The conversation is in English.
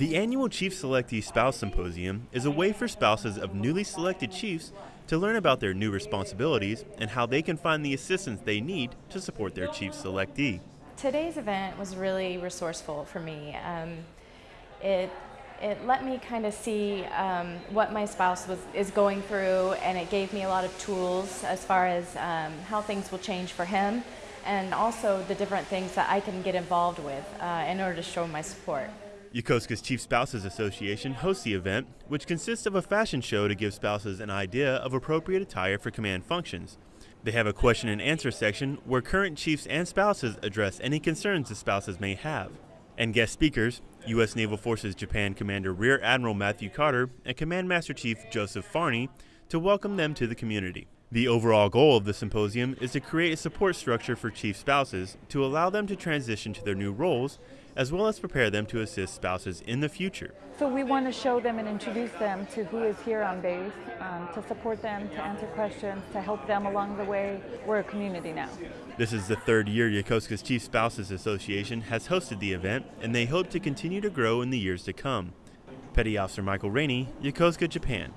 The annual Chief Selectee Spouse Symposium is a way for spouses of newly selected chiefs to learn about their new responsibilities and how they can find the assistance they need to support their chief selectee. Today's event was really resourceful for me. Um, it it let me kind of see um, what my spouse was is going through, and it gave me a lot of tools as far as um, how things will change for him, and also the different things that I can get involved with uh, in order to show my support. Yokosuka's Chief Spouses Association hosts the event, which consists of a fashion show to give spouses an idea of appropriate attire for command functions. They have a question and answer section where current chiefs and spouses address any concerns the spouses may have. And guest speakers, U.S. Naval Forces Japan Commander Rear Admiral Matthew Carter and Command Master Chief Joseph Farney, to welcome them to the community. The overall goal of the symposium is to create a support structure for chief spouses to allow them to transition to their new roles, as well as prepare them to assist spouses in the future. So we want to show them and introduce them to who is here on base, um, to support them, to answer questions, to help them along the way. We're a community now. This is the third year Yokosuka's Chief Spouses Association has hosted the event, and they hope to continue to grow in the years to come. Petty Officer Michael Rainey, Yokosuka, Japan.